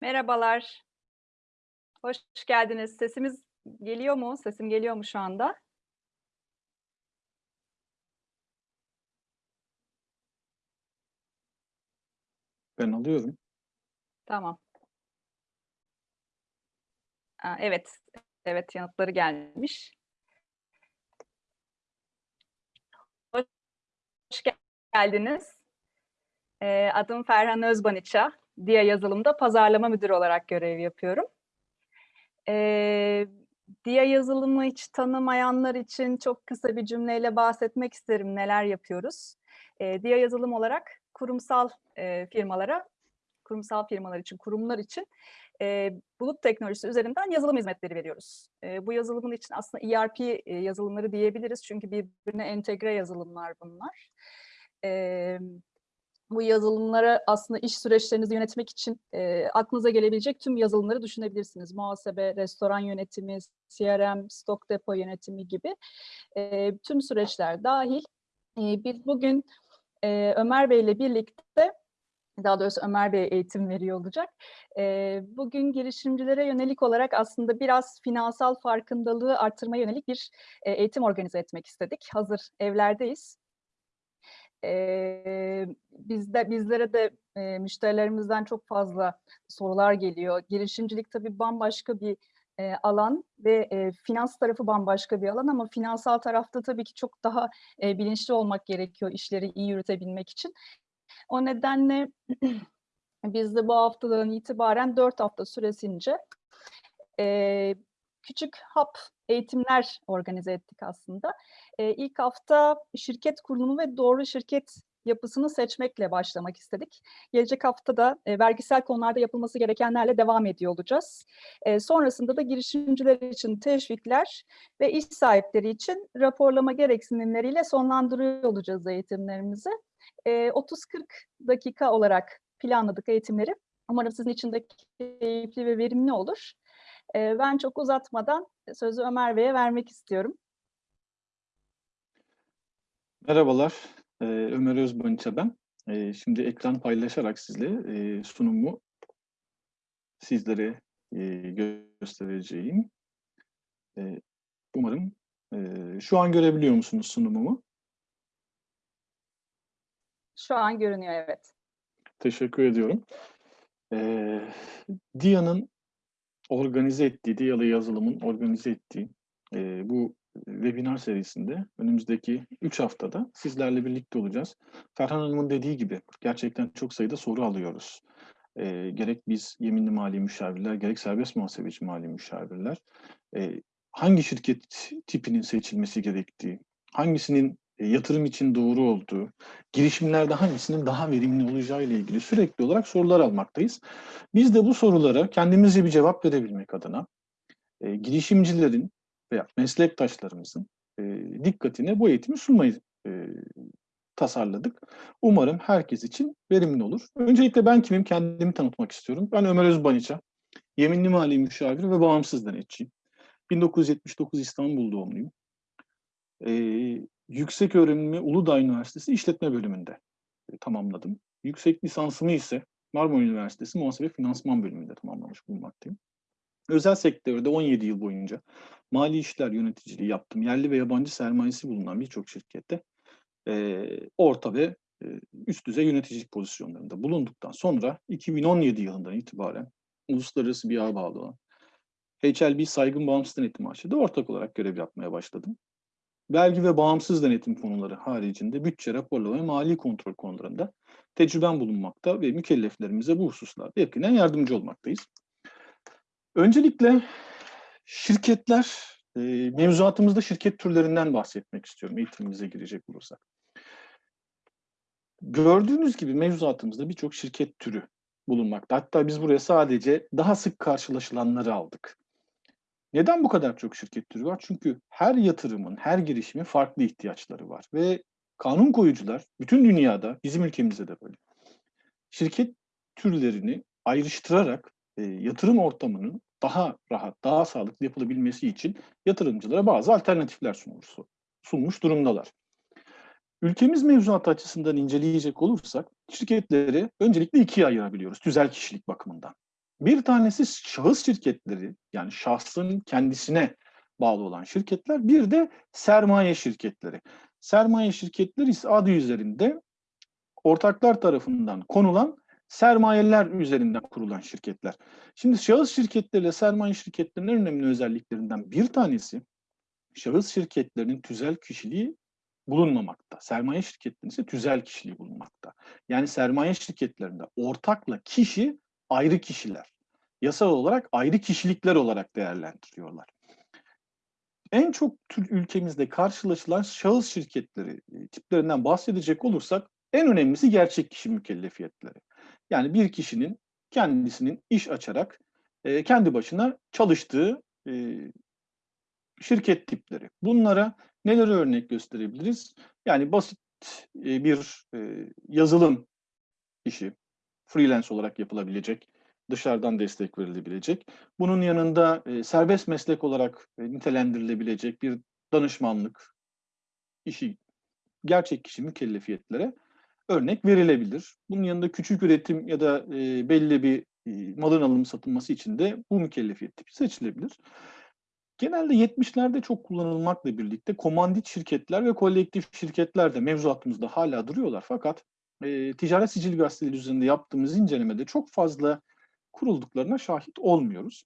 Merhabalar. Hoş geldiniz. Sesimiz geliyor mu? Sesim geliyor mu şu anda? Ben alıyorum. Tamam. A, evet, evet yanıtları gelmiş. Hoş geldiniz. Eee, adım Ferhan Özbaniça. Dia Yazılım'da pazarlama müdürü olarak görev yapıyorum. Eee, Dia Yazılım'ı hiç tanımayanlar için çok kısa bir cümleyle bahsetmek isterim neler yapıyoruz. Eee, Dia Yazılım olarak kurumsal, eee, firmalara, kurumsal firmalar için, kurumlar için, eee, bulut teknolojisi üzerinden yazılım hizmetleri veriyoruz. Eee, bu yazılımın için aslında ERP, eee, yazılımları diyebiliriz çünkü birbirine entegre yazılımlar bunlar. Emm, bu yazılımlara aslında iş süreçlerinizi yönetmek için, eee, aklınıza gelebilecek tüm yazılımları düşünebilirsiniz. Muhasebe, restoran yönetimi, CRM, stok depo yönetimi gibi, eee, tüm süreçler dâhil. Eee, biz bugün, eee, Ömer Bey'le birlikte, daha doğrusu Ömer Bey eğitim veriyor olacak. Bugün girişimcilere yönelik olarak aslında biraz finansal farkındalığı arttırmaya yönelik bir, eğitim organize etmek istedik. Hazır evlerdeyiz. Eee, bizde bizlere de, eee, müşterilerimizden çok fazla sorular geliyor. Girişimcilik tabii bambaşka bir, eee, alan ve, eee, finans tarafı bambaşka bir alan ama finansal tarafta tabii ki çok daha, eee, bilinçli olmak gerekiyor işleri iyi yürütebilmek için. O nedenle biz de bu haftadan itibaren 4 hafta süresince, eee, küçük hap eğitimler organize ettik aslında. Eee, ilk hafta şirket kurulumu ve doğru şirket yapısını seçmekle başlamak istedik. Gelecek hafta da, eee, vergisel konularda yapılması gerekenlerle devam ediyor olacağız. Eee, sonrasında da girişimciler için teşvikler ve iş sahipleri için raporlama gereksinimleriyle sonlandırıyor olacağız eğitimlerimizi. Eee, 30-40 dakika olarak planladık eğitimleri. Umarım sizin için de keyifli ve verimli olur. Eee, ben çok uzatmadan sözü Ömer Bey'e vermek istiyorum. Merhabalar, eee, Ömer Özbaniça ben. Eee, şimdi ekran paylaşarak sizle, sunumu sizlere, göstereceğim. Umarım, şu an görebiliyor musunuz sunumumu? Şu an görünüyor, evet. Teşekkür ediyorum. Eee, Dia'nın organize ettiği, Dia'lı yazılımın organize ettiği, eee, bu webinar serisinde önümüzdeki 3 haftada sizlerle birlikte olacağız. Ferhan Hanım'ın dediği gibi gerçekten çok sayıda soru alıyoruz. Eee, gerek biz yeminli mali müşavirler, gerek serbest muhasebeci mali müşavirler, eee, hangi şirket tipinin seçilmesi gerektiği, hangisinin, yatırım için doğru olduğu, girişimlerde hangisinin daha verimli olacağı ile ilgili sürekli olarak sorular almaktayız. Biz de bu sorulara kendimizce bir cevap verebilmek adına, eee, girişimcilerin veya meslektaşlarımızın, eee, dikkatine bu eğitimi sunmayı, eee, tasarladık. Umarım herkes için verimli olur. Öncelikle ben kimim? Kendimi tanıtmak istiyorum. Ben Ömer Özbaniça, yeminli mali müşavir ve bağımsız denetçiyim. 1979 İstanbul doğumluyum. Eee, yükseköğrenimimi Uludağ Üniversitesi İşletme Bölümünde, tamamladım. Yüksek lisansımı ise Marmara Üniversitesi Muhasebe Finansman Bölümünde tamamlamış bulunmaktayım. Özel sektörde 17 yıl boyunca mali işler yöneticiliği yaptım. Yerli ve yabancı sermayesi bulunan birçok şirkette, eee, orta ve, eee, üst düzey yöneticilik pozisyonlarında bulunduktan sonra 2017 yılından itibaren uluslararası bir ağa bağlı olan HLB Saygın Bağımsız Denetim AŞ'de ortak olarak görev yapmaya başladım. Vergi ve bağımsız denetim konuları haricinde bütçe, raporlama ve mali kontrol konularında tecrübem bulunmakta ve mükelleflerimize bu hususlarda yakinen yardımcı olmaktayız. Öncelikle şirketler, eee, mevzuatımızda şirket türlerinden bahsetmek istiyorum eğitimimize girecek olursak. Gördüğünüz gibi mevzuatımızda birçok şirket türü bulunmakta. Hatta biz buraya sadece daha sık karşılaşılanları aldık. Neden bu kadar çok şirket türü var? Çünkü her yatırımın, her girişimin farklı ihtiyaçları var ve kanun koyucular bütün dünyada, bizim ülkemizde de böyle, şirket türlerini ayrıştırarak, eee, yatırım ortamının daha rahat, daha sağlıklı yapılabilmesi için yatırımcılara bazı alternatifler sunmuş sunmuş durumdalar. Ülkemiz mevzuatı açısından inceleyecek olursak şirketleri öncelikle 2'ye ayırabiliyoruz tüzel kişilik bakımından. Bir tanesi şahıs şirketleri yani şahsın kendisine bağlı olan şirketler. Bir de sermaye şirketleri. Sermaye şirketleri ise adı üzerinde ortaklar tarafından konulan sermayeler üzerinden kurulan şirketler. Şimdi şahıs şirketleriyle sermaye şirketlerinin en önemli özelliklerinden bir tanesi şahıs şirketlerinin tüzel kişiliği bulunmamakta. Sermaye şirketlerinin ise tüzel kişiliği bulunmakta. Yani sermaye şirketlerinde ortakla kişi ayrı kişiler. Yasal olarak ayrı kişilikler olarak değerlendiriyorlar. En çok ülkemizde karşılaşılan şahıs şirketleri e, tiplerinden bahsedecek olursak en önemlisi gerçek kişi mükellefiyetleri. Yani bir kişinin kendisinin iş açarak e, kendi başına çalıştığı e, şirket tipleri. Bunlara neleri örnek gösterebiliriz? Yani basit e, bir e, yazılım işi, freelance olarak yapılabilecek, dışarıdan destek verilebilecek. Bunun yanında e, serbest meslek olarak e, nitelendirilebilecek bir danışmanlık işi, gerçek kişi mükellefiyetlere örnek verilebilir. Bunun yanında küçük üretim ya da e, belli bir e, malın alım satılması için de bu mükellefiyet tipi seçilebilir. Genelde 70'lerde çok kullanılmakla birlikte komandit şirketler ve kolektif şirketler de mevzuatımızda hala duruyorlar. Fakat e, ticaret sicil gazeteleri üzerinde yaptığımız incelemede çok fazla kurulduklarına şahit olmuyoruz.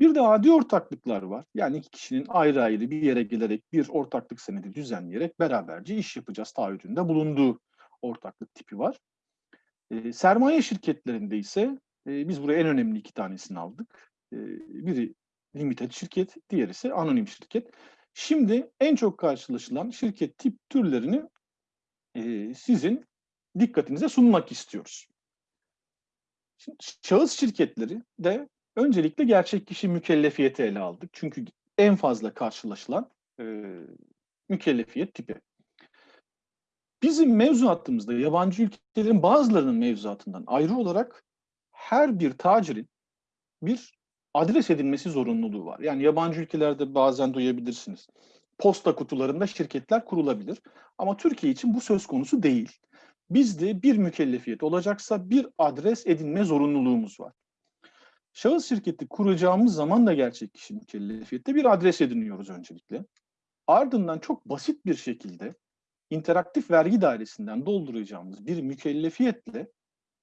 Bir de adi ortaklıklar var. Yani iki kişinin ayrı ayrı bir yere gelerek bir ortaklık senedi düzenleyerek beraberce iş yapacağız taahhüdünde bulunduğu ortaklık tipi var. E, sermaye şirketlerinde ise e, biz buraya en önemli iki tanesini aldık. E, biri limited şirket, diğeri ise anonim şirket. Şimdi en çok karşılaşılan şirket tip türlerini e, sizin dikkatinize sunmak istiyoruz. Şimdi, şahıs şirketleri de öncelikle gerçek kişi mükellefiyeti ele aldık. Çünkü en fazla karşılaşılan e, mükellefiyet tipi. Bizim mevzuatımızda yabancı ülkelerin bazılarının mevzuatından ayrı olarak her bir tacirin bir adres edilmesi zorunluluğu var. Yani yabancı ülkelerde bazen duyabilirsiniz. Posta kutularında şirketler kurulabilir. Ama Türkiye için bu söz konusu değil. Bizde bir mükellefiyet olacaksa bir adres edinme zorunluluğumuz var. Şahıs şirketi kuracağımız zaman da gerçek kişi mükellefiyette bir adres ediniyoruz öncelikle. Ardından çok basit bir şekilde interaktif vergi dairesinden dolduracağımız bir mükellefiyetle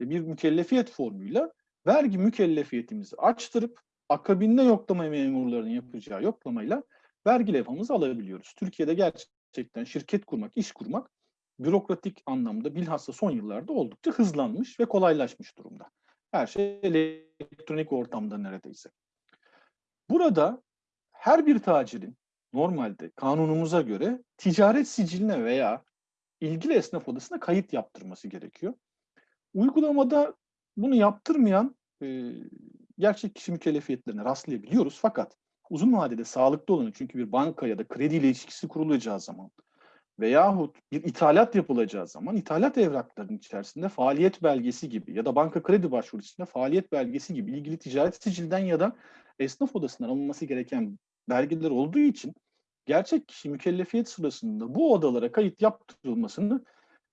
bir mükellefiyet formuyla vergi mükellefiyetimizi açtırıp akabinde yoklama memurlarının yapacağı yoklamayla vergi levhamızı alabiliyoruz. Türkiye'de gerçekten şirket kurmak, iş kurmak bürokratik anlamda bilhassa son yıllarda oldukça hızlanmış ve kolaylaşmış durumda. Her şey elektronik ortamda neredeyse. Burada her bir tacirin normalde kanunumuza göre ticaret siciline veya ilgili esnaf odasına kayıt yaptırması gerekiyor. Uygulamada bunu yaptırmayan e, gerçek kişi mükellefiyetlerine rastlayabiliyoruz. Fakat uzun vadede sağlıklı olanı çünkü bir banka ya da kredi ilişkisi kurulacağı zaman veyahut bir ithalat yapılacağı zaman ithalat evraklarının içerisinde faaliyet belgesi gibi ya da banka kredi başvurusunda faaliyet belgesi gibi ilgili ticaret sicilden ya da esnaf odasından alınması gereken belgeler olduğu için gerçek kişi mükellefiyet sırasında bu odalara kayıt yaptırılmasını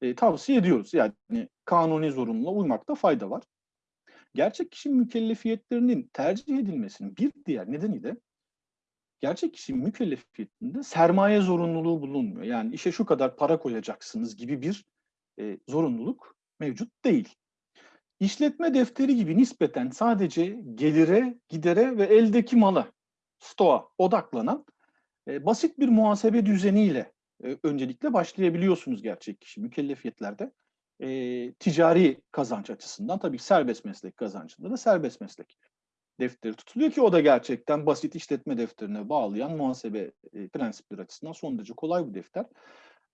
e, tavsiye ediyoruz. Yani kanuni zorunluluğa uymakta fayda var. Gerçek kişi mükellefiyetlerinin tercih edilmesinin bir diğer nedeni de gerçek kişi mükellefiyetinde sermaye zorunluluğu bulunmuyor. Yani işe şu kadar para koyacaksınız gibi bir e, zorunluluk mevcut değil. İşletme defteri gibi nispeten sadece gelire, gidere ve eldeki mala, stoğa odaklanan e, basit bir muhasebe düzeniyle e, öncelikle başlayabiliyorsunuz gerçek kişi mükellefiyetlerde e, ticari kazanç açısından tabii serbest meslek kazancında da serbest meslek defteri tutuluyor ki o da gerçekten basit işletme defterine bağlayan muhasebe e, prensipleri açısından son derece kolay bir defter.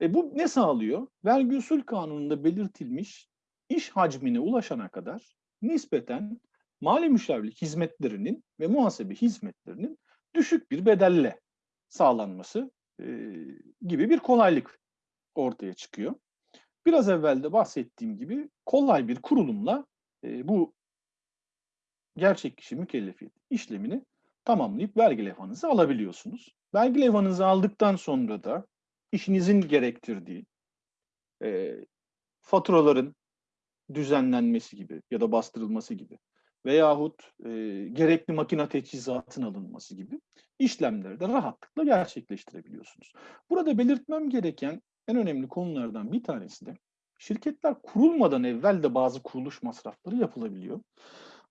E, bu ne sağlıyor? Vergi usul kanununda belirtilmiş iş hacmine ulaşana kadar nispeten mali müşavirlik hizmetlerinin ve muhasebe hizmetlerinin düşük bir bedelle sağlanması e, gibi bir kolaylık ortaya çıkıyor. Biraz evvel de bahsettiğim gibi kolay bir kurulumla e, bu gerçek kişi mükellefiyet işlemini tamamlayıp vergi levhanızı alabiliyorsunuz. Vergi levhanızı aldıktan sonra da işinizin gerektirdiği e, faturaların düzenlenmesi gibi ya da bastırılması gibi veyahut e, gerekli makine teçhizatın alınması gibi işlemleri de rahatlıkla gerçekleştirebiliyorsunuz. Burada belirtmem gereken en önemli konulardan bir tanesi de şirketler kurulmadan evvel de bazı kuruluş masrafları yapılabiliyor.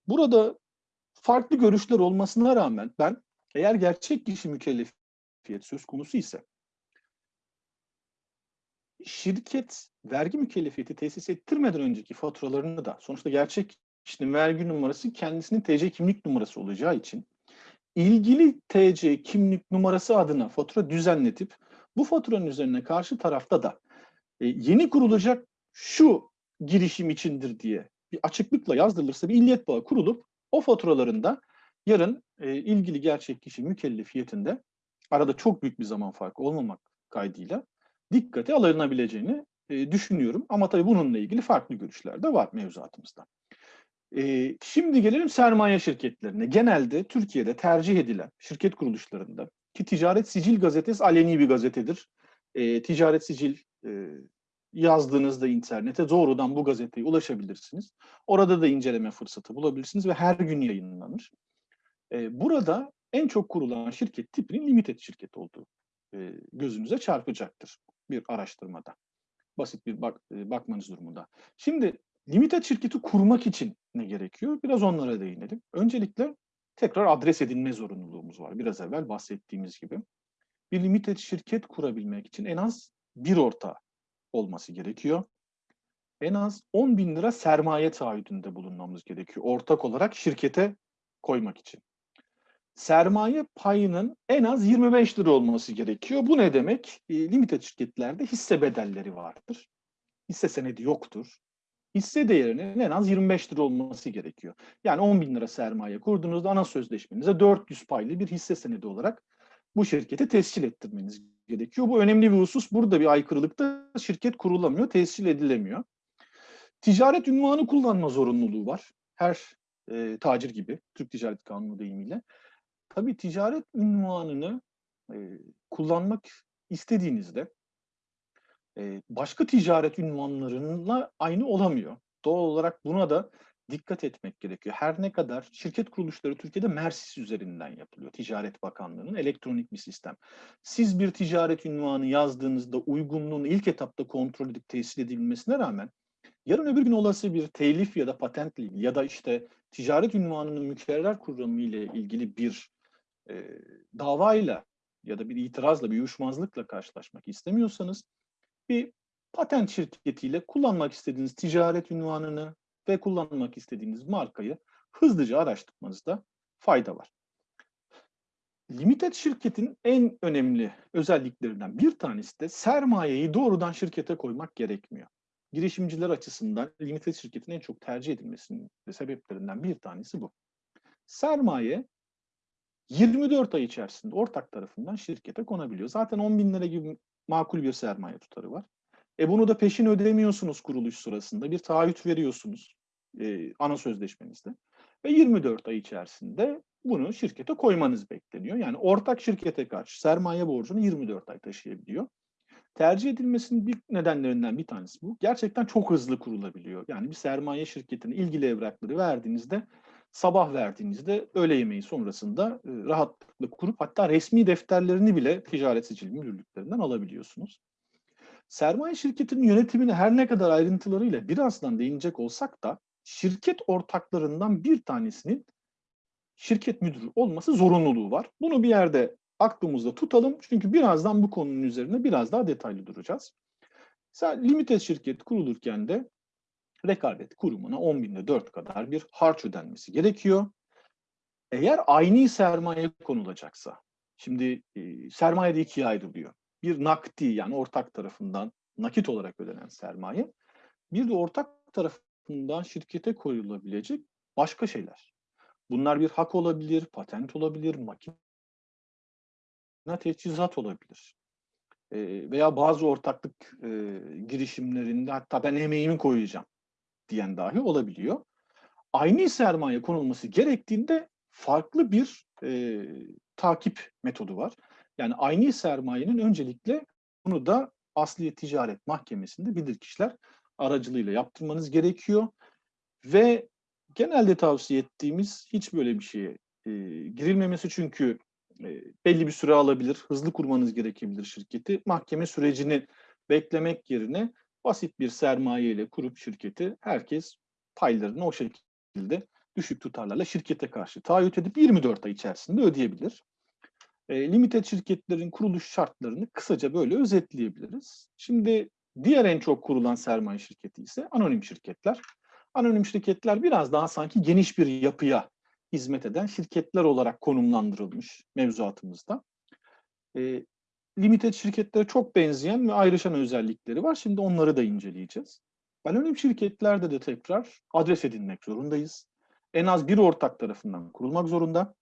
Burada farklı görüşler olmasına rağmen ben eğer gerçek kişi mükellefiyet söz konusu ise şirket vergi mükellefiyeti tesis ettirmeden önceki faturalarını da sonuçta gerçek kişinin vergi numarası kendisinin TC kimlik numarası olacağı için ilgili TC kimlik numarası adına fatura düzenletip bu faturanın üzerine karşı tarafta da e, yeni kurulacak şu girişim içindir diye bir açıklıkla yazdırılırsa bir illiyet bağı kurulup o faturalarında yarın e, ilgili gerçek kişi mükellefiyetinde arada çok büyük bir zaman farkı olmamak kaydıyla dikkate alınabileceğini e, düşünüyorum. Ama tabii bununla ilgili farklı görüşler de var mevzuatımızda. E, şimdi gelelim sermaye şirketlerine. Genelde Türkiye'de tercih edilen şirket kuruluşlarında ki Ticaret Sicil Gazetesi aleni bir gazetedir. E, ticaret Sicil e, yazdığınızda internete doğrudan bu gazeteye ulaşabilirsiniz. Orada da inceleme fırsatı bulabilirsiniz ve her gün yayınlanır. E, burada en çok kurulan şirket tipinin limited şirket olduğu e, gözünüze çarpacaktır bir araştırmada. Basit bir bak, e, bakmanız durumunda. Şimdi limited şirketi kurmak için ne gerekiyor? Biraz onlara değinelim. Öncelikle tekrar adres edinme zorunluluğumuz var. Biraz evvel bahsettiğimiz gibi. Bir limited şirket kurabilmek için en az bir ortağı olması gerekiyor. En az 10 bin lira sermaye taahhüdünde bulunmamız gerekiyor. Ortak olarak şirkete koymak için. Sermaye payının en az 25 lira olması gerekiyor. Bu ne demek? E, limited şirketlerde hisse bedelleri vardır. Hisse senedi yoktur. Hisse değerinin en az 25 lira olması gerekiyor. Yani 10 bin lira sermaye kurduğunuzda ana sözleşmenize 400 paylı bir hisse senedi olarak bu şirketi tescil ettirmeniz gerekiyor. Bu önemli bir husus. Burada bir aykırılıkta şirket kurulamıyor, tescil edilemiyor. Ticaret ünvanı kullanma zorunluluğu var. Her e, tacir gibi, Türk Ticaret Kanunu deyimiyle. Tabii ticaret ünvanını e, kullanmak istediğinizde e, başka ticaret ünvanlarıyla aynı olamıyor. Doğal olarak buna da dikkat etmek gerekiyor. Her ne kadar şirket kuruluşları Türkiye'de Mersis üzerinden yapılıyor. Ticaret Bakanlığı'nın elektronik bir sistem. Siz bir ticaret ünvanı yazdığınızda uygunluğunu ilk etapta kontrol edip tescil edilmesine rağmen yarın öbür gün olası bir telif ya da patentle ya da işte ticaret ünvanının mükerrer kuramı ile ilgili bir e, davayla ya da bir itirazla, bir uyuşmazlıkla karşılaşmak istemiyorsanız bir patent şirketiyle kullanmak istediğiniz ticaret ünvanını ve kullanmak istediğiniz markayı hızlıca araştırmanızda fayda var. Limited şirketin en önemli özelliklerinden bir tanesi de sermayeyi doğrudan şirkete koymak gerekmiyor. Girişimciler açısından limited şirketin en çok tercih edilmesinin sebeplerinden bir tanesi bu. Sermaye 24 ay içerisinde ortak tarafından şirkete konabiliyor. Zaten 10 bin lira gibi makul bir sermaye tutarı var. E bunu da peşin ödemiyorsunuz kuruluş sırasında. Bir taahhüt veriyorsunuz e, ana sözleşmenizde. Ve 24 ay içerisinde bunu şirkete koymanız bekleniyor. Yani ortak şirkete karşı sermaye borcunu 24 ay taşıyabiliyor. Tercih edilmesinin bir nedenlerinden bir tanesi bu. Gerçekten çok hızlı kurulabiliyor. Yani bir sermaye şirketine ilgili evrakları verdiğinizde sabah verdiğinizde öğle yemeği sonrasında e, rahatlıkla kurup hatta resmi defterlerini bile ticaret sicil müdürlüklerinden alabiliyorsunuz. Sermaye şirketinin yönetimine her ne kadar ayrıntılarıyla birazdan değinecek olsak da şirket ortaklarından bir tanesinin şirket müdürü olması zorunluluğu var. Bunu bir yerde aklımızda tutalım. Çünkü birazdan bu konunun üzerine biraz daha detaylı duracağız. Mesela limited şirket kurulurken de rekabet kurumuna 10 binde 4 kadar bir harç ödenmesi gerekiyor. Eğer aynı sermaye konulacaksa, şimdi e, sermaye de ikiye ayrılıyor. Bir nakdi yani ortak tarafından nakit olarak ödenen sermaye, bir de ortak tarafından şirkete koyulabilecek başka şeyler. Bunlar bir hak olabilir, patent olabilir, makine teçhizat olabilir. E, veya bazı ortaklık e, girişimlerinde hatta ben emeğimi koyacağım diyen dahi olabiliyor. Aynı sermaye konulması gerektiğinde farklı bir e, takip metodu var. Yani aynı sermayenin öncelikle bunu da Asliye Ticaret Mahkemesi'nde bilirkişiler aracılığıyla yaptırmanız gerekiyor. Ve genelde tavsiye ettiğimiz hiç böyle bir şeye e, girilmemesi çünkü e, belli bir süre alabilir, hızlı kurmanız gerekebilir şirketi. Mahkeme sürecini beklemek yerine basit bir sermaye ile kurup şirketi herkes paylarını o şekilde düşük tutarlarla şirkete karşı taahhüt edip 24 ay içerisinde ödeyebilir. E, limited şirketlerin kuruluş şartlarını kısaca böyle özetleyebiliriz. Şimdi diğer en çok kurulan sermaye şirketi ise anonim şirketler. Anonim şirketler biraz daha sanki geniş bir yapıya hizmet eden şirketler olarak konumlandırılmış mevzuatımızda. E, limited şirketlere çok benzeyen ve ayrışan özellikleri var. Şimdi onları da inceleyeceğiz. Anonim şirketlerde de tekrar adres edinmek zorundayız. En az bir ortak tarafından kurulmak zorunda.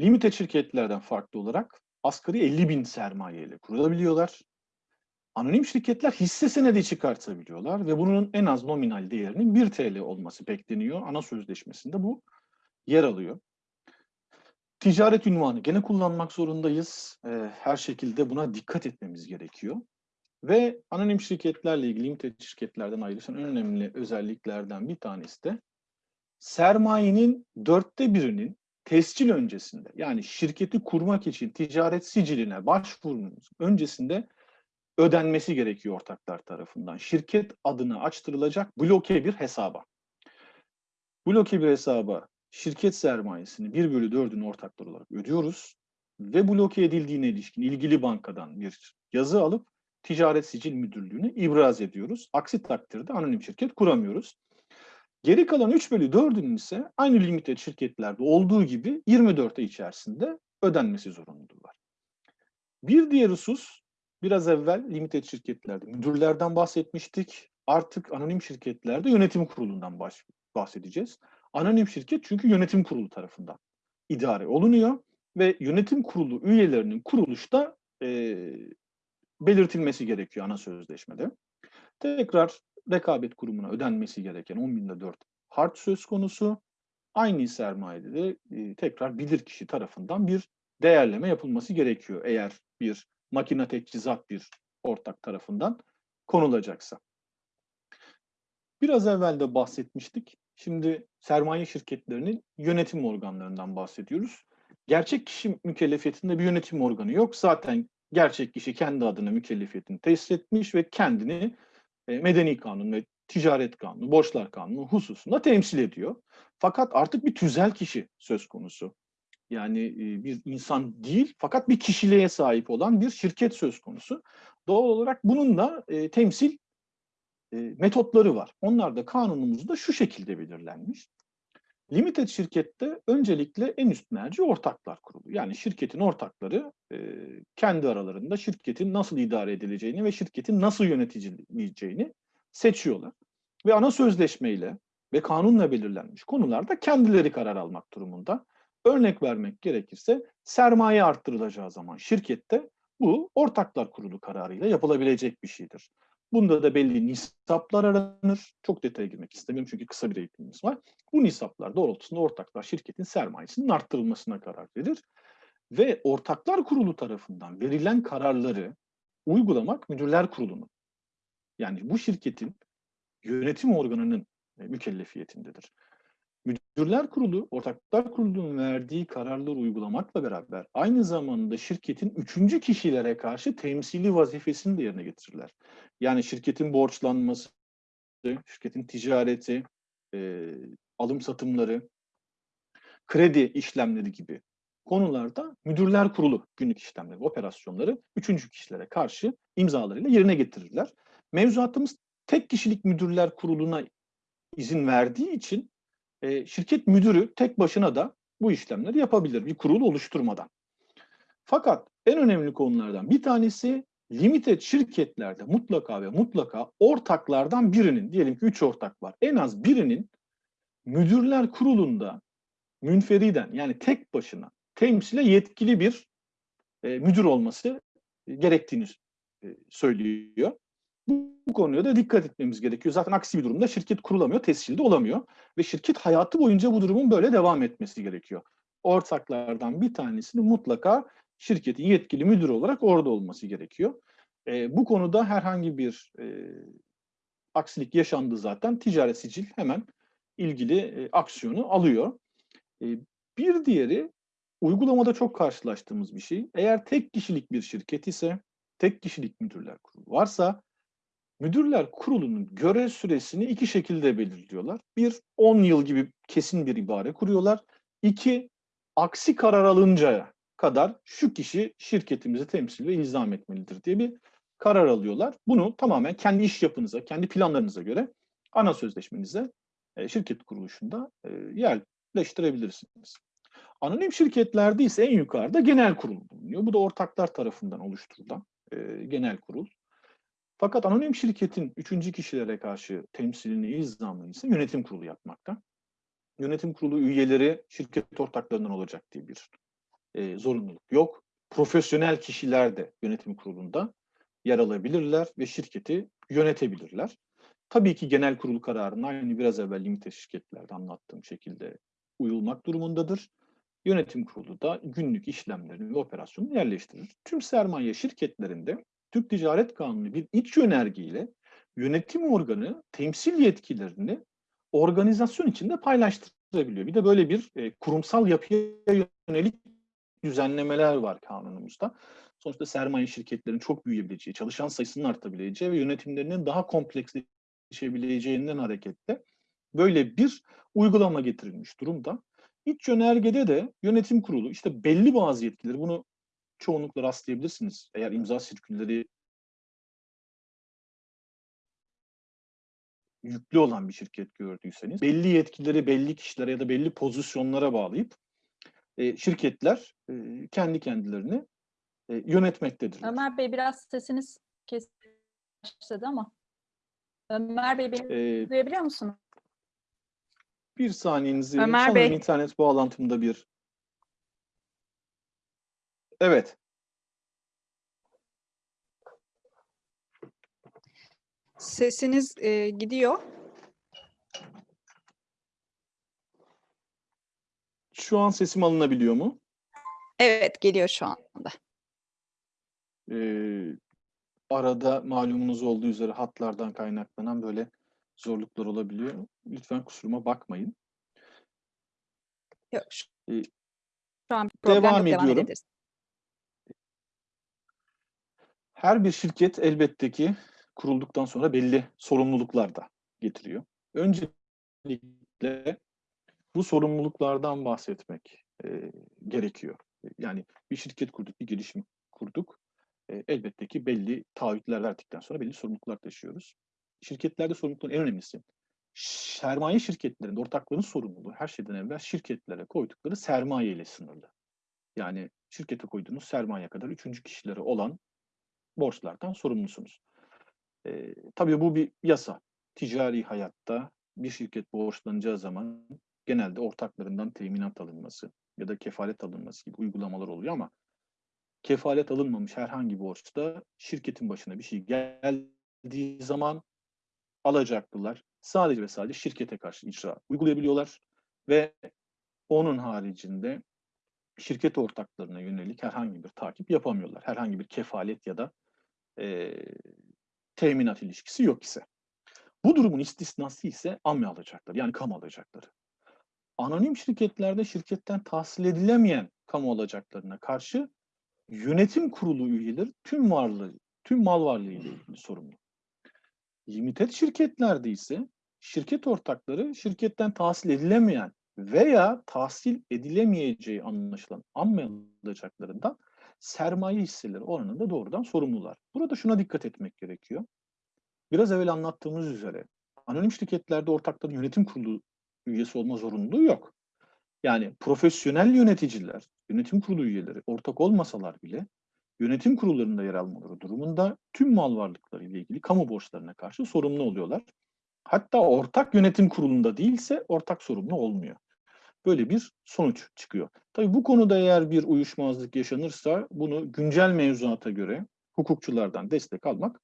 Limited şirketlerden farklı olarak asgari 50 bin sermaye ile kurulabiliyorlar. Anonim şirketler hisse senedi çıkartabiliyorlar ve bunun en az nominal değerinin 1 TL olması bekleniyor. Ana sözleşmesinde bu yer alıyor. Ticaret ünvanı gene kullanmak zorundayız. Ee, her şekilde buna dikkat etmemiz gerekiyor. Ve anonim şirketlerle ilgili limited şirketlerden ayrışan önemli özelliklerden bir tanesi de sermayenin dörtte birinin tescil öncesinde yani şirketi kurmak için ticaret siciline başvurunuz öncesinde ödenmesi gerekiyor ortaklar tarafından. Şirket adına açtırılacak bloke bir hesaba. Bloke bir hesaba şirket sermayesini 1 bölü 4'ünü ortaklar olarak ödüyoruz ve bloke edildiğine ilişkin ilgili bankadan bir yazı alıp Ticaret Sicil Müdürlüğü'ne ibraz ediyoruz. Aksi takdirde anonim şirket kuramıyoruz. Geri kalan 3 bölü 4'ünün ise aynı limited şirketlerde olduğu gibi 24 ay içerisinde ödenmesi zorunluluğu var. Bir diğer husus, biraz evvel limited şirketlerde müdürlerden bahsetmiştik. Artık anonim şirketlerde yönetim kurulundan bahsedeceğiz. Anonim şirket çünkü yönetim kurulu tarafından idare olunuyor ve yönetim kurulu üyelerinin kuruluşta e, belirtilmesi gerekiyor ana sözleşmede. Tekrar rekabet kurumuna ödenmesi gereken 10 binde 4 harç söz konusu. Aynı sermayede de e, tekrar bilirkişi tarafından bir değerleme yapılması gerekiyor eğer bir makine teçhizat bir ortak tarafından konulacaksa. Biraz evvel de bahsetmiştik. Şimdi sermaye şirketlerinin yönetim organlarından bahsediyoruz. Gerçek kişi mükellefiyetinde bir yönetim organı yok. Zaten gerçek kişi kendi adına mükellefiyetini tesis etmiş ve kendini medeni kanun ve ticaret kanunu, borçlar kanunu hususunda temsil ediyor. Fakat artık bir tüzel kişi söz konusu. Yani e, bir insan değil fakat bir kişiliğe sahip olan bir şirket söz konusu. Doğal olarak bunun da e, temsil e, metotları var. Onlar da kanunumuzda şu şekilde belirlenmiş. Limited şirkette öncelikle en üst merci ortaklar kurulu. Yani şirketin ortakları e, kendi aralarında şirketin nasıl idare edileceğini ve şirketin nasıl yönetileceğini seçiyorlar. Ve ana sözleşmeyle ve kanunla belirlenmiş konularda kendileri karar almak durumunda. Örnek vermek gerekirse sermaye arttırılacağı zaman şirkette bu ortaklar kurulu kararıyla yapılabilecek bir şeydir. Bunda da belli nisaplar aranır. Çok detaya girmek istemiyorum çünkü kısa bir eğitimimiz var. Bu nisaplar doğrultusunda ortaklar şirketin sermayesinin arttırılmasına karar verir. Ve ortaklar kurulu tarafından verilen kararları uygulamak müdürler kurulunun. Yani bu şirketin yönetim organının e, mükellefiyetindedir. Müdürler Kurulu, Ortaklar Kurulu'nun verdiği kararları uygulamakla beraber aynı zamanda şirketin üçüncü kişilere karşı temsili vazifesini de yerine getirirler. Yani şirketin borçlanması, şirketin ticareti, e, alım satımları, kredi işlemleri gibi konularda müdürler kurulu günlük işlemleri, operasyonları üçüncü kişilere karşı imzalarıyla yerine getirirler. Mevzuatımız tek kişilik müdürler kuruluna izin verdiği için e, şirket müdürü tek başına da bu işlemleri yapabilir bir kurul oluşturmadan. Fakat en önemli konulardan bir tanesi limited şirketlerde mutlaka ve mutlaka ortaklardan birinin, diyelim ki üç ortak var, en az birinin müdürler kurulunda münferiden yani tek başına temsile yetkili bir e, müdür olması gerektiğini e, söylüyor. Bu, konuya da dikkat etmemiz gerekiyor. Zaten aksi bir durumda şirket kurulamıyor, tescilde olamıyor. Ve şirket hayatı boyunca bu durumun böyle devam etmesi gerekiyor. Ortaklardan bir tanesinin mutlaka şirketin yetkili müdür olarak orada olması gerekiyor. E, bu konuda herhangi bir e, aksilik yaşandı zaten ticaret sicil hemen ilgili e, aksiyonu alıyor. E, bir diğeri uygulamada çok karşılaştığımız bir şey. Eğer tek kişilik bir şirket ise, tek kişilik müdürler kurulu varsa müdürler kurulunun görev süresini iki şekilde belirliyorlar. Bir, 10 yıl gibi kesin bir ibare kuruyorlar. İki, aksi karar alıncaya kadar şu kişi şirketimizi temsil ve ilzam etmelidir diye bir karar alıyorlar. Bunu tamamen kendi iş yapınıza, kendi planlarınıza göre ana sözleşmenize e, şirket kuruluşunda e, yerleştirebilirsiniz. Anonim şirketlerde ise en yukarıda genel kurul bulunuyor. Bu da ortaklar tarafından oluşturulan e, genel kurul. Fakat anonim şirketin üçüncü kişilere karşı temsilini, ilzamını ise yönetim kurulu yapmakta. Yönetim kurulu üyeleri şirket ortaklarından olacak diye bir e, zorunluluk yok. Profesyonel kişiler de yönetim kurulunda yer alabilirler ve şirketi yönetebilirler. Tabii ki genel kurul kararına aynı biraz evvel limite şirketlerde anlattığım şekilde uyulmak durumundadır. Yönetim kurulu da günlük işlemlerini ve operasyonu yerleştirir. Tüm sermaye şirketlerinde Türk Ticaret Kanunu bir iç yönergeyle yönetim organı temsil yetkilerini organizasyon içinde paylaştırabiliyor. Bir de böyle bir e, kurumsal yapıya yönelik düzenlemeler var kanunumuzda. Sonuçta sermaye şirketlerin çok büyüyebileceği, çalışan sayısının artabileceği ve yönetimlerinin daha kompleksleşebileceğinden hareketle böyle bir uygulama getirilmiş durumda. İç yönergede de yönetim kurulu işte belli bazı yetkileri bunu çoğunlukla rastlayabilirsiniz. Eğer imza sirkülleri yüklü olan bir şirket gördüyseniz belli yetkileri belli kişilere ya da belli pozisyonlara bağlayıp e, şirketler e, kendi kendilerini e, yönetmektedirler. Ömer Bey biraz sesiniz kesildi ama. Ömer Bey beni E, duyabiliyor musunuz? bir saniyenizi Ömer sanırım Bey. internet bağlantımda bir Evet. Sesiniz e, gidiyor. Şu an sesim alınabiliyor mu? Evet geliyor şu anda. Ee, arada malumunuz olduğu üzere hatlardan kaynaklanan böyle zorluklar olabiliyor. Lütfen kusuruma bakmayın. Yok, şu, Ee, şu an problem devam yok, devam ediyorum. edebiliriz. Her bir şirket elbette ki kurulduktan sonra belli sorumluluklar da getiriyor. Öncelikle bu sorumluluklardan bahsetmek e, gerekiyor. Yani bir şirket kurduk, bir girişim kurduk. E, elbette ki belli taahhütler verdikten sonra belli sorumluluklar taşıyoruz. Şirketlerde sorumlulukların en önemlisi sermaye şirketlerinde ortakların sorumluluğu her şeyden evvel şirketlere koydukları sermaye ile sınırlı. Yani şirkete koyduğunuz sermaye kadar üçüncü kişileri olan borçlardan sorumlusunuz. E, tabii bu bir yasa. Ticari hayatta bir şirket borçlanacağı zaman genelde ortaklarından teminat alınması ya da kefalet alınması gibi uygulamalar oluyor ama kefalet alınmamış herhangi bir borçta şirketin başına bir şey geldiği zaman alacaklılar sadece ve sadece şirkete karşı icra uygulayabiliyorlar ve onun haricinde şirket ortaklarına yönelik herhangi bir takip yapamıyorlar. Herhangi bir kefalet ya da e, teminat ilişkisi yok ise. Bu durumun istisnası ise AME alacakları yani kamu alacakları. Anonim şirketlerde şirketten tahsil edilemeyen kamu alacaklarına karşı yönetim kurulu üyeleri tüm varlığı, tüm mal varlığı ile ilgili sorumlu. Limited şirketlerde ise şirket ortakları şirketten tahsil edilemeyen veya tahsil edilemeyeceği anlaşılan amme alacaklarından sermaye hisseleri oranında doğrudan sorumlular. Burada şuna dikkat etmek gerekiyor. Biraz evvel anlattığımız üzere anonim şirketlerde ortakların yönetim kurulu üyesi olma zorunluluğu yok. Yani profesyonel yöneticiler, yönetim kurulu üyeleri ortak olmasalar bile yönetim kurullarında yer almaları durumunda tüm mal varlıkları ile ilgili kamu borçlarına karşı sorumlu oluyorlar. Hatta ortak yönetim kurulunda değilse ortak sorumlu olmuyor. Böyle bir sonuç çıkıyor. Tabii bu konuda eğer bir uyuşmazlık yaşanırsa bunu güncel mevzuata göre hukukçulardan destek almak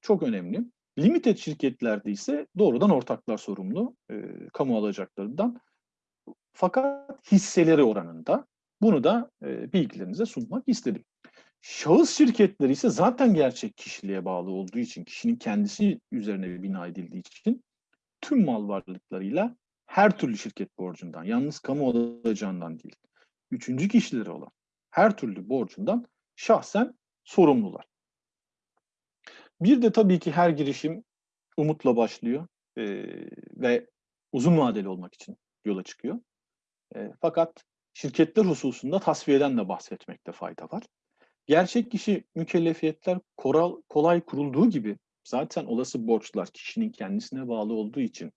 çok önemli. Limited şirketlerde ise doğrudan ortaklar sorumlu e, kamu alacaklarından. Fakat hisseleri oranında bunu da e, bilgilerinize sunmak istedim. Şahıs şirketleri ise zaten gerçek kişiliğe bağlı olduğu için, kişinin kendisi üzerine bina edildiği için tüm mal varlıklarıyla her türlü şirket borcundan, yalnız kamu alacağından değil, üçüncü kişileri olan her türlü borcundan şahsen sorumlular. Bir de tabii ki her girişim umutla başlıyor eee, ve uzun vadeli olmak için yola çıkıyor. Eee, fakat şirketler hususunda tasfiyeden de bahsetmekte fayda var. Gerçek kişi mükellefiyetler koral, kolay kurulduğu gibi zaten olası borçlar kişinin kendisine bağlı olduğu için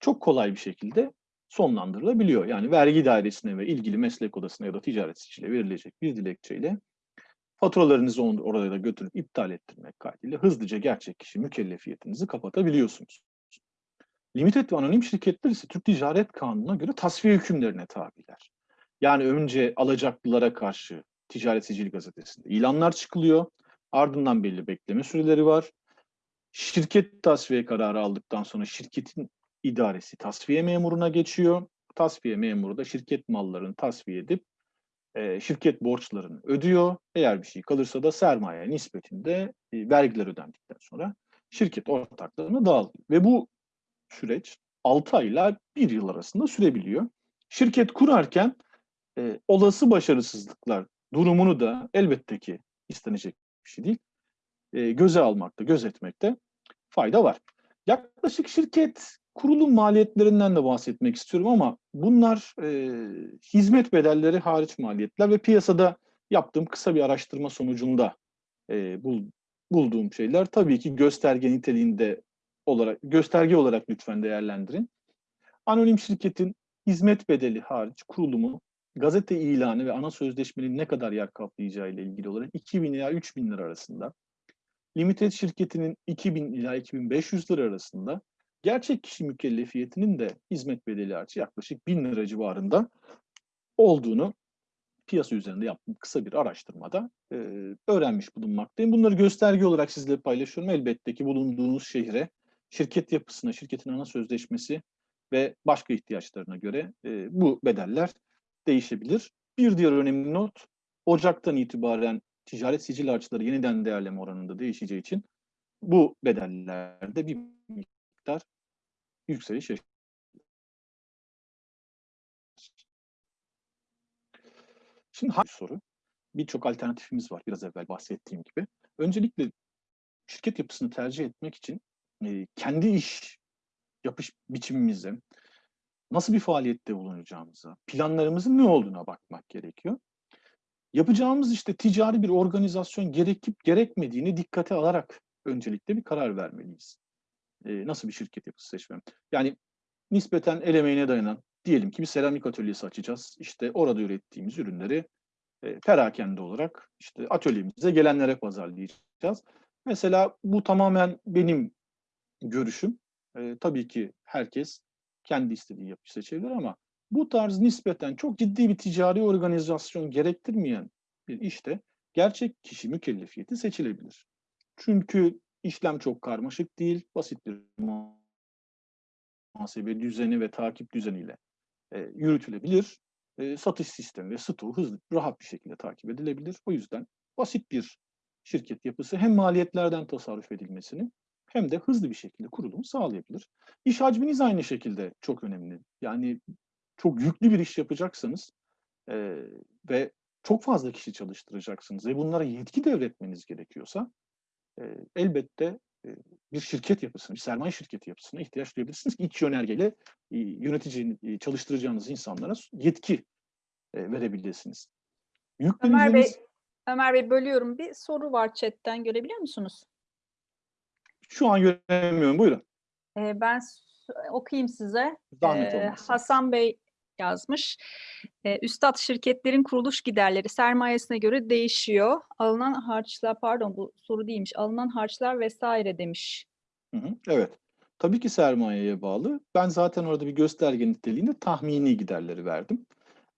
çok kolay bir şekilde sonlandırılabiliyor. Yani vergi dairesine ve ilgili meslek odasına ya da ticaret sicile verilecek bir dilekçeyle faturalarınızı oraya da götürüp iptal ettirmek kaydıyla hızlıca gerçek kişi mükellefiyetinizi kapatabiliyorsunuz. Limited ve anonim şirketler ise Türk Ticaret Kanunu'na göre tasfiye hükümlerine tabiler. Yani önce alacaklılara karşı Ticaret Sicil Gazetesi'nde ilanlar çıkılıyor. Ardından belli bekleme süreleri var. Şirket tasfiye kararı aldıktan sonra şirketin idaresi tasfiye memuruna geçiyor. Tasfiye memuru da şirket mallarını tasfiye edip e, şirket borçlarını ödüyor. Eğer bir şey kalırsa da sermaye nispetinde e, vergiler ödendikten sonra şirket ortaklarına dağılıyor. Ve bu süreç 6 ay ile 1 yıl arasında sürebiliyor. Şirket kurarken e, olası başarısızlıklar durumunu da elbette ki istenecek bir şey değil. E, göze almakta, gözetmekte fayda var. Yaklaşık şirket kurulum maliyetlerinden de bahsetmek istiyorum ama bunlar e, hizmet bedelleri hariç maliyetler ve piyasada yaptığım kısa bir araştırma sonucunda e, bul, bulduğum şeyler tabii ki gösterge niteliğinde olarak gösterge olarak lütfen değerlendirin. Anonim şirketin hizmet bedeli hariç kurulumu gazete ilanı ve ana sözleşmenin ne kadar yer kaplayacağı ile ilgili olarak 2000 ila 3000 lira arasında. Limited şirketinin 2000 ila 2500 lira arasında. Gerçek kişi mükellefiyetinin de hizmet bedeli hariç yaklaşık 1000 lira civarında olduğunu piyasa üzerinde yaptığım kısa bir araştırmada e, öğrenmiş bulunmaktayım. Bunları gösterge olarak sizle paylaşıyorum. Elbette ki bulunduğunuz şehre, şirket yapısına, şirketin ana sözleşmesi ve başka ihtiyaçlarına göre e, bu bedeller değişebilir. Bir diğer önemli not, Ocak'tan itibaren ticaret sicil harçları yeniden değerleme oranında değişeceği için bu bedellerde bir miktar yükseliş yaşanacak. Şimdi hangi soru? Birçok alternatifimiz var biraz evvel bahsettiğim gibi. Öncelikle şirket yapısını tercih etmek için e, kendi iş yapış biçimimize, nasıl bir faaliyette bulunacağımıza, planlarımızın ne olduğuna bakmak gerekiyor. Yapacağımız işte ticari bir organizasyon gerekip gerekmediğini dikkate alarak öncelikle bir karar vermeliyiz. E, nasıl bir şirket yapısı seçmem? Yani nispeten el emeğine dayanan, diyelim ki bir seramik atölyesi açacağız. İşte orada ürettiğimiz ürünleri e, perakende olarak işte atölyemize gelenlere pazarlayacağız. Mesela bu tamamen benim görüşüm. E, tabii ki herkes kendi istediği yapıyı seçebilir ama bu tarz nispeten çok ciddi bir ticari organizasyon gerektirmeyen bir işte gerçek kişi mükellefiyeti seçilebilir. Çünkü işlem çok karmaşık değil, basit bir muhasebe düzeni ve takip düzeniyle e, yürütülebilir. E, satış sistemi ve stoğu hızlı, rahat bir şekilde takip edilebilir. O yüzden basit bir şirket yapısı hem maliyetlerden tasarruf edilmesini hem de hızlı bir şekilde kurulumu sağlayabilir. İş hacminiz aynı şekilde çok önemli. Yani çok yüklü bir iş yapacaksanız e, ve çok fazla kişi çalıştıracaksınız ve bunlara yetki devretmeniz gerekiyorsa elbette bir şirket yapısına, bir sermaye şirketi yapısına ihtiyaç duyabilirsiniz ki iç yönergeyle yönetici, çalıştıracağınız insanlara yetki verebilirsiniz. Ömer Bey, Yükleneceğiniz, Ömer Bey bölüyorum. Bir soru var chatten görebiliyor musunuz? şu an göremiyorum, buyurun. Ben okuyayım size. Ee. Hasan Bey yazmış. Ee, Üstad şirketlerin kuruluş giderleri sermayesine göre değişiyor. Alınan harçlar pardon bu soru değilmiş. Alınan harçlar vesaire demiş. Hı hı, evet. Tabii ki sermayeye bağlı. Ben zaten orada bir gösterge niteliğinde tahmini giderleri verdim.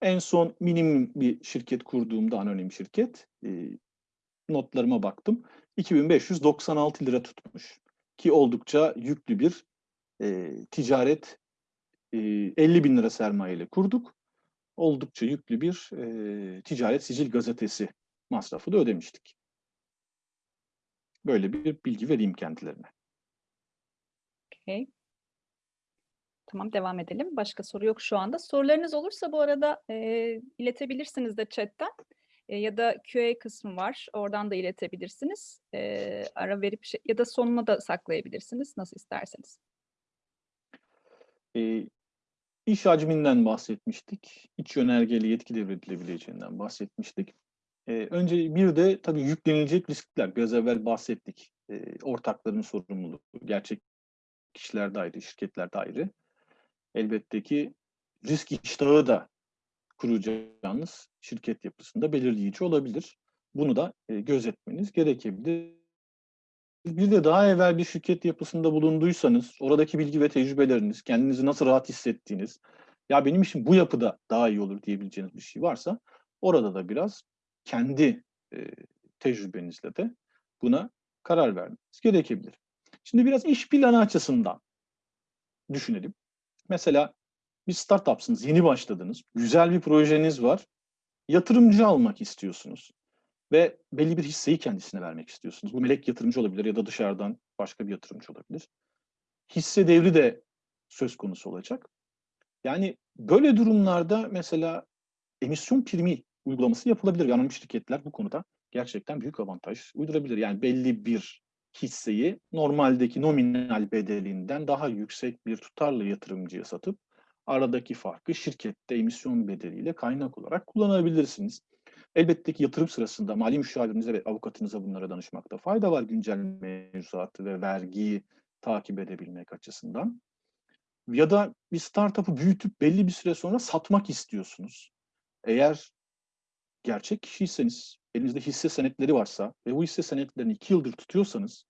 En son minimum bir şirket kurduğumda anonim şirket e, notlarıma baktım. 2596 lira tutmuş. Ki oldukça yüklü bir e, ticaret e, 50 bin lira sermayeyle kurduk. Oldukça yüklü bir e, ticaret sicil gazetesi masrafı da ödemiştik. Böyle bir bilgi vereyim kendilerine. Okay. Tamam devam edelim. Başka soru yok şu anda. Sorularınız olursa bu arada e, iletebilirsiniz de chatten. E, ya da QA kısmı var. Oradan da iletebilirsiniz. E, ara verip şey, ya da sonuna da saklayabilirsiniz. Nasıl isterseniz. E, iş hacminden bahsetmiştik. İç yönergeli yetki devredilebileceğinden bahsetmiştik. E, önce bir de tabii yüklenilecek riskler. Biraz evvel bahsettik. E, ortakların sorumluluğu, gerçek kişiler de ayrı, şirketler de ayrı. Elbette ki risk iştahı da kuracağınız şirket yapısında belirleyici olabilir. Bunu da e, gözetmeniz gerekebilir. Bir de daha evvel bir şirket yapısında bulunduysanız, oradaki bilgi ve tecrübeleriniz, kendinizi nasıl rahat hissettiğiniz, ya benim işim bu yapıda daha iyi olur diyebileceğiniz bir şey varsa, orada da biraz kendi e, tecrübenizle de buna karar vermeniz gerekebilir. Şimdi biraz iş planı açısından düşünelim. Mesela bir startupsınız, yeni başladınız, güzel bir projeniz var, yatırımcı almak istiyorsunuz ve belli bir hisseyi kendisine vermek istiyorsunuz. Bu melek yatırımcı olabilir ya da dışarıdan başka bir yatırımcı olabilir. Hisse devri de söz konusu olacak. Yani böyle durumlarda mesela emisyon primi uygulaması yapılabilir. Anonim şirketler bu konuda gerçekten büyük avantaj uydurabilir. Yani belli bir hisseyi normaldeki nominal bedelinden daha yüksek bir tutarlı yatırımcıya satıp aradaki farkı şirkette emisyon bedeliyle kaynak olarak kullanabilirsiniz. Elbette ki yatırım sırasında mali müşavirinize ve avukatınıza bunlara danışmakta fayda var güncel mevzuatı ve vergiyi takip edebilmek açısından. Ya da bir startup'ı büyütüp belli bir süre sonra satmak istiyorsunuz. Eğer gerçek kişiyseniz, elinizde hisse senetleri varsa ve bu hisse senetlerini iki yıldır tutuyorsanız,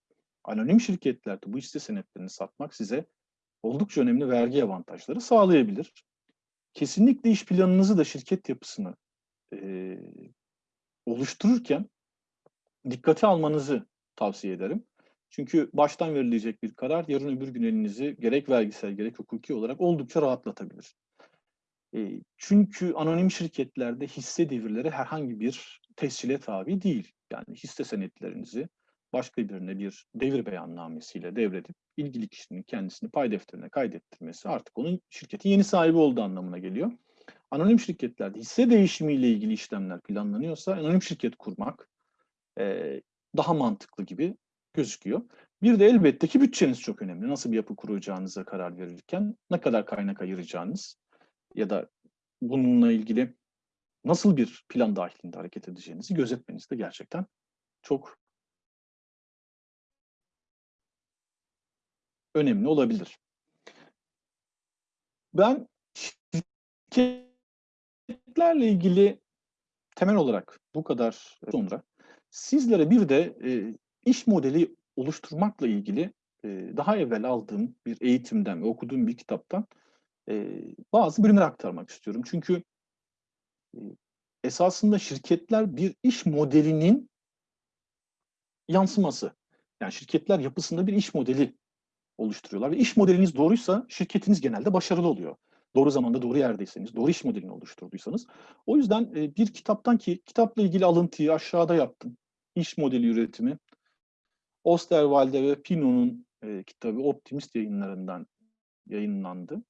anonim şirketlerde bu hisse senetlerini satmak size oldukça önemli vergi avantajları sağlayabilir. Kesinlikle iş planınızı da şirket yapısını e, oluştururken dikkate almanızı tavsiye ederim. Çünkü baştan verilecek bir karar yarın öbür gün elinizi gerek vergisel gerek hukuki olarak oldukça rahatlatabilir. E, çünkü anonim şirketlerde hisse devirleri herhangi bir tescile tabi değil. Yani hisse senetlerinizi başka birine bir devir beyannamesiyle devredip ilgili kişinin kendisini pay defterine kaydettirmesi artık onun şirketin yeni sahibi olduğu anlamına geliyor. Anonim şirketlerde hisse değişimiyle ilgili işlemler planlanıyorsa anonim şirket kurmak e, daha mantıklı gibi gözüküyor. Bir de elbette ki bütçeniz çok önemli. Nasıl bir yapı kuracağınıza karar verirken ne kadar kaynak ayıracağınız ya da bununla ilgili nasıl bir plan dahilinde hareket edeceğinizi gözetmeniz de gerçekten çok önemli olabilir. Ben şirketlerle ilgili temel olarak bu kadar sonra sizlere bir de e, iş modeli oluşturmakla ilgili e, daha evvel aldığım bir eğitimden ve okuduğum bir kitaptan e, bazı bölümler aktarmak istiyorum. Çünkü e, esasında şirketler bir iş modelinin yansıması. Yani şirketler yapısında bir iş modeli oluşturuyorlar ve iş modeliniz doğruysa şirketiniz genelde başarılı oluyor. Doğru zamanda doğru yerdeyseniz, doğru iş modelini oluşturduysanız. O yüzden e, bir kitaptan ki kitapla ilgili alıntıyı aşağıda yaptım. İş modeli üretimi. Osterwalde ve Pino'nun e, kitabı Optimist yayınlarından yayınlandı.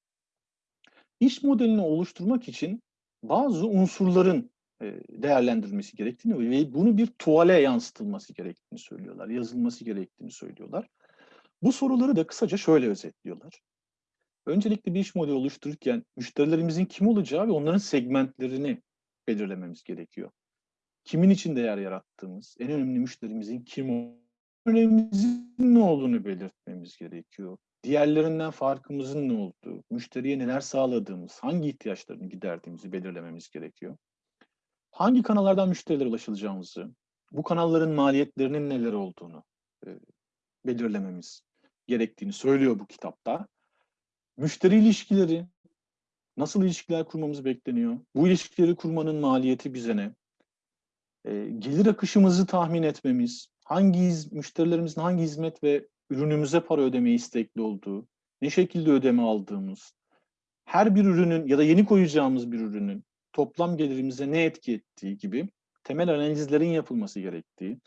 İş modelini oluşturmak için bazı unsurların e, değerlendirilmesi gerektiğini ve bunu bir tuvale yansıtılması gerektiğini söylüyorlar. Yazılması gerektiğini söylüyorlar. Bu soruları da kısaca şöyle özetliyorlar. Öncelikle bir iş modeli oluştururken müşterilerimizin kim olacağı ve onların segmentlerini belirlememiz gerekiyor. Kimin için değer yarattığımız, en önemli müşterimizin kim önemimizin ne olduğunu belirtmemiz gerekiyor. Diğerlerinden farkımızın ne olduğu, müşteriye neler sağladığımız, hangi ihtiyaçlarını giderdiğimizi belirlememiz gerekiyor. Hangi kanallardan müşterilere ulaşılacağımızı, bu kanalların maliyetlerinin neler olduğunu e, belirlememiz gerektiğini söylüyor bu kitapta. Müşteri ilişkileri, nasıl ilişkiler kurmamız bekleniyor? Bu ilişkileri kurmanın maliyeti bize ne? E, gelir akışımızı tahmin etmemiz, hangi müşterilerimizin hangi hizmet ve ürünümüze para ödemeye istekli olduğu, ne şekilde ödeme aldığımız, her bir ürünün ya da yeni koyacağımız bir ürünün toplam gelirimize ne etki ettiği gibi temel analizlerin yapılması gerektiği,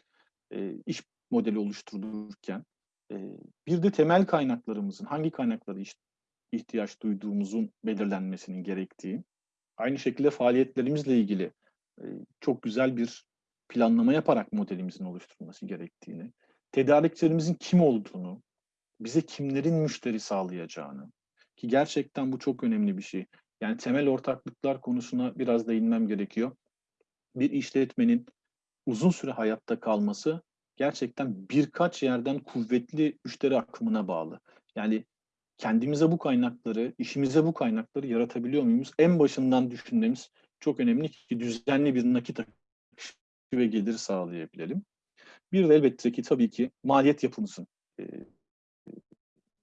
e, iş modeli oluşturulurken e, bir de temel kaynaklarımızın hangi kaynakları iş, ihtiyaç duyduğumuzun belirlenmesinin gerektiği, aynı şekilde faaliyetlerimizle ilgili e, çok güzel bir planlama yaparak modelimizin oluşturulması gerektiğini, tedarikçilerimizin kim olduğunu, bize kimlerin müşteri sağlayacağını ki gerçekten bu çok önemli bir şey. Yani temel ortaklıklar konusuna biraz değinmem gerekiyor. Bir işletmenin uzun süre hayatta kalması gerçekten birkaç yerden kuvvetli müşteri akımına bağlı. Yani kendimize bu kaynakları, işimize bu kaynakları yaratabiliyor muyuz? En başından düşünmemiz çok önemli ki düzenli bir nakit akışı ve gelir sağlayabilelim. Bir de elbette ki tabii ki maliyet yapımızın e,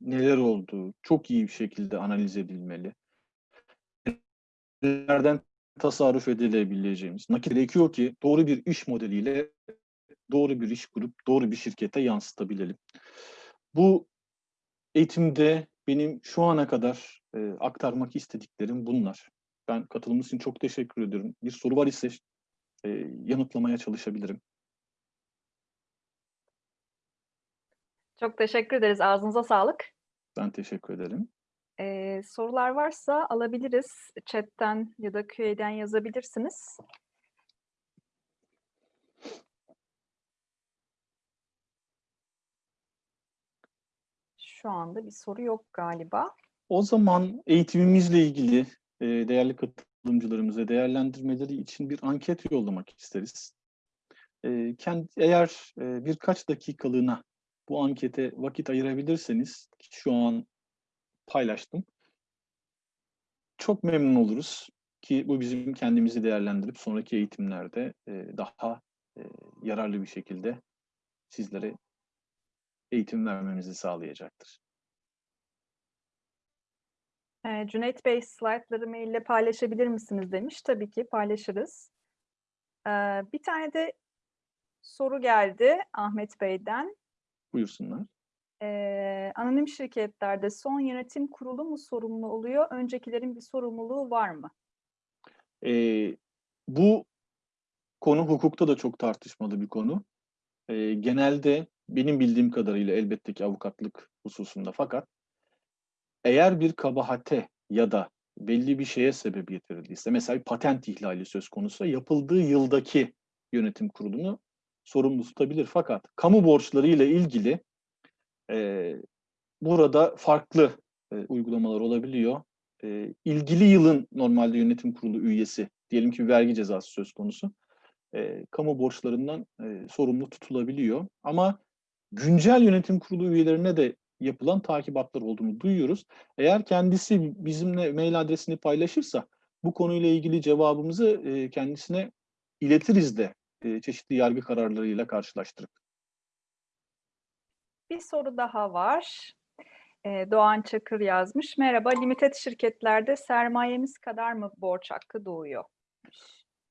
neler olduğu çok iyi bir şekilde analiz edilmeli. Nereden tasarruf edilebileceğimiz. Nakit gerekiyor ki doğru bir iş modeliyle doğru bir iş kurup doğru bir şirkete yansıtabilelim. Bu eğitimde benim şu ana kadar e, aktarmak istediklerim bunlar. Ben katılımınız için çok teşekkür ediyorum. Bir soru var ise e, yanıtlamaya çalışabilirim. Çok teşekkür ederiz. Ağzınıza sağlık. Ben teşekkür ederim. Ee, sorular varsa alabiliriz. Chat'ten ya da Q&A'den yazabilirsiniz. Şu anda bir soru yok galiba. O zaman eğitimimizle ilgili e, değerli katılımcılarımıza değerlendirmeleri için bir anket yollamak isteriz. E, kendi, eğer e, birkaç dakikalığına bu ankete vakit ayırabilirseniz, şu an paylaştım. Çok memnun oluruz ki bu bizim kendimizi değerlendirip sonraki eğitimlerde e, daha e, yararlı bir şekilde sizlere eğitim vermemizi sağlayacaktır. Ee, Cüneyt Bey slaytları maille paylaşabilir misiniz demiş. Tabii ki paylaşırız. Ee, bir tane de soru geldi Ahmet Bey'den. Buyursunlar. Ee, anonim şirketlerde son yönetim kurulu mu sorumlu oluyor? Öncekilerin bir sorumluluğu var mı? Ee, bu konu hukukta da çok tartışmalı bir konu. Ee, genelde benim bildiğim kadarıyla elbette ki avukatlık hususunda fakat eğer bir kabahate ya da belli bir şeye sebebiyet verildiyse mesela bir patent ihlali söz konusu yapıldığı yıldaki yönetim kurulunu sorumlu tutabilir. Fakat kamu borçları ile ilgili e, burada farklı e, uygulamalar olabiliyor. E, ilgili yılın normalde yönetim kurulu üyesi, diyelim ki bir vergi cezası söz konusu, e, kamu borçlarından e, sorumlu tutulabiliyor. Ama güncel yönetim kurulu üyelerine de yapılan takibatlar olduğunu duyuyoruz. Eğer kendisi bizimle mail adresini paylaşırsa bu konuyla ilgili cevabımızı e, kendisine iletiriz de e, çeşitli yargı kararlarıyla karşılaştırıp. Bir soru daha var. Ee, Doğan Çakır yazmış. Merhaba, limited şirketlerde sermayemiz kadar mı borç hakkı doğuyor?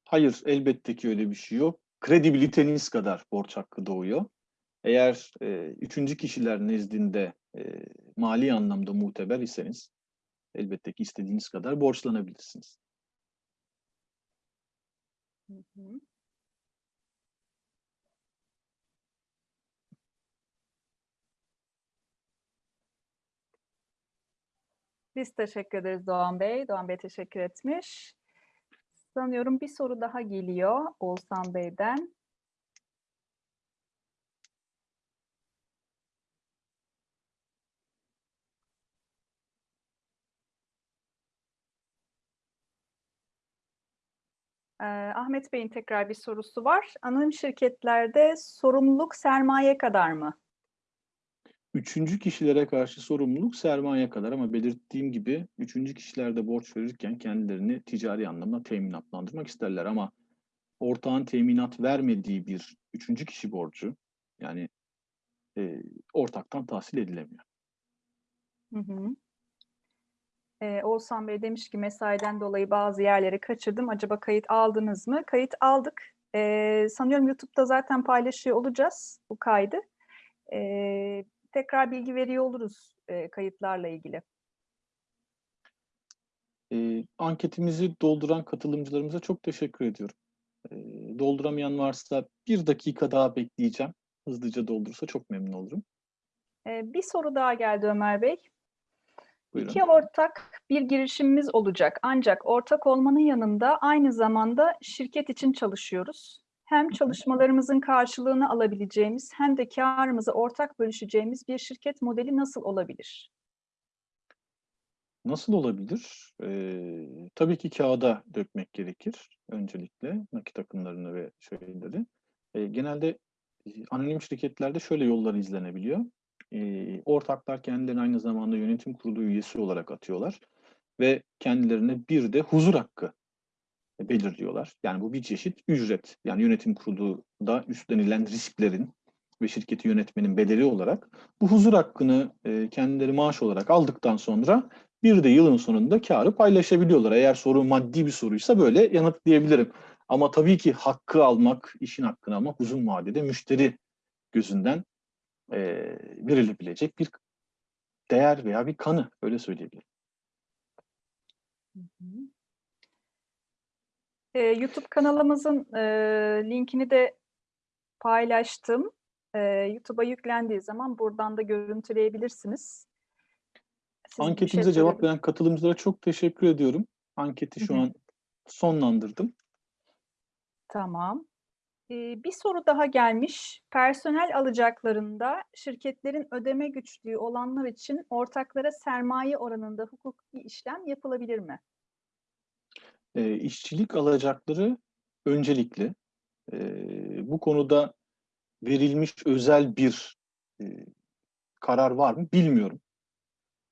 Hayır, elbette ki öyle bir şey yok. Kredibiliteniz kadar borç hakkı doğuyor. Eğer e, üçüncü kişiler nezdinde e, mali anlamda muteber iseniz elbette ki istediğiniz kadar borçlanabilirsiniz. Biz teşekkür ederiz Doğan Bey. Doğan Bey teşekkür etmiş. Sanıyorum bir soru daha geliyor Oğuzhan Bey'den. Ee, Ahmet Bey'in tekrar bir sorusu var. Anonim şirketlerde sorumluluk sermaye kadar mı? Üçüncü kişilere karşı sorumluluk sermaye kadar ama belirttiğim gibi üçüncü kişilerde borç verirken kendilerini ticari anlamda teminatlandırmak isterler ama ortağın teminat vermediği bir üçüncü kişi borcu yani e, ortaktan tahsil edilemiyor. Hı hı. Ee, Oğuzhan Bey demiş ki mesaiden dolayı bazı yerleri kaçırdım. Acaba kayıt aldınız mı? Kayıt aldık. Ee, sanıyorum YouTube'da zaten paylaşıyor olacağız bu kaydı. Ee, tekrar bilgi veriyor oluruz e, kayıtlarla ilgili. E, anketimizi dolduran katılımcılarımıza çok teşekkür ediyorum. E, dolduramayan varsa bir dakika daha bekleyeceğim. Hızlıca doldurursa çok memnun olurum. Ee, bir soru daha geldi Ömer Bey. Buyurun. İki ortak bir girişimimiz olacak. Ancak ortak olmanın yanında aynı zamanda şirket için çalışıyoruz. Hem çalışmalarımızın karşılığını alabileceğimiz hem de karımızı ortak bölüşeceğimiz bir şirket modeli nasıl olabilir? Nasıl olabilir? Ee, tabii ki kağıda dökmek gerekir öncelikle nakit akımlarını ve şeyleri. Ee, genelde e, anonim şirketlerde şöyle yollar izlenebiliyor. Ee, ortaklar kendilerini aynı zamanda yönetim kurulu üyesi olarak atıyorlar ve kendilerine bir de huzur hakkı belirliyorlar. Yani bu bir çeşit ücret. Yani yönetim kurulunda üstlenilen risklerin ve şirketi yönetmenin bedeli olarak bu huzur hakkını e, kendileri maaş olarak aldıktan sonra bir de yılın sonunda karı paylaşabiliyorlar. Eğer soru maddi bir soruysa böyle yanıtlayabilirim. Ama tabii ki hakkı almak, işin hakkını almak uzun vadede müşteri gözünden e, verilebilecek bir değer veya bir kanı öyle söyleyebilirim. Ee, YouTube kanalımızın e, linkini de paylaştım. Ee, YouTube'a yüklendiği zaman buradan da görüntüleyebilirsiniz. Siz bir şey Anketimize cevap veren katılımcılara çok teşekkür ediyorum. Anketi şu Hı hı. an sonlandırdım. Tamam. Bir soru daha gelmiş. Personel alacaklarında şirketlerin ödeme güçlüğü olanlar için ortaklara sermaye oranında hukuki işlem yapılabilir mi? E, işçilik alacakları öncelikli. E, bu konuda verilmiş özel bir e, karar var mı bilmiyorum.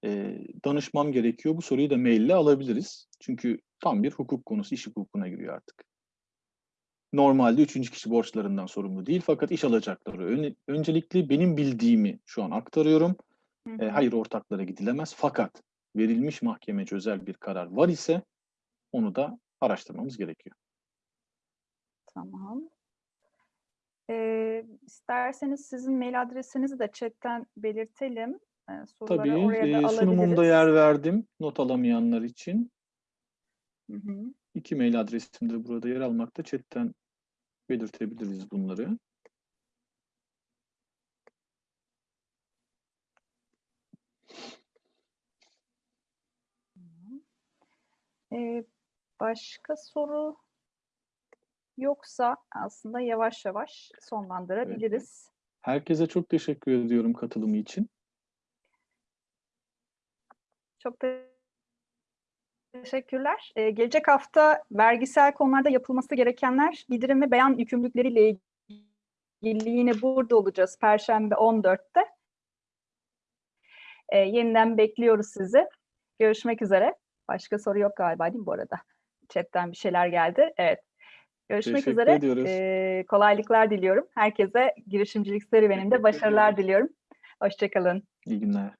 E, danışmam gerekiyor. Bu soruyu da maille alabiliriz. Çünkü tam bir hukuk konusu, iş hukukuna giriyor artık. Normalde üçüncü kişi borçlarından sorumlu değil fakat iş alacakları ön- öncelikli benim bildiğimi şu an aktarıyorum. Hı E, hayır ortaklara gidilemez fakat verilmiş mahkemece özel bir karar var ise onu da araştırmamız gerekiyor. Tamam. Ee, isterseniz sizin mail adresinizi de chatten belirtelim. Ee, soruları Tabii oraya da e, sunumumda yer verdim not alamayanlar için. Hı hı. İki mail adresim de burada yer almakta. Chatten belirtebiliriz bunları. Ee, başka soru yoksa aslında yavaş yavaş sonlandırabiliriz. Herkese çok teşekkür ediyorum katılımı için. Çok te- teşekkürler. Ee, gelecek hafta vergisel konularda yapılması gerekenler bildirim ve beyan yükümlülükleriyle ilgili yine burada olacağız Perşembe 14'te. Ee, yeniden bekliyoruz sizi. Görüşmek üzere. Başka soru yok galiba değil mi bu arada? Chatten bir şeyler geldi. Evet. Görüşmek Teşekkür üzere. ediyoruz. Ee, kolaylıklar diliyorum. Herkese girişimcilik serüveninde başarılar diliyorum. Hoşçakalın. İyi günler.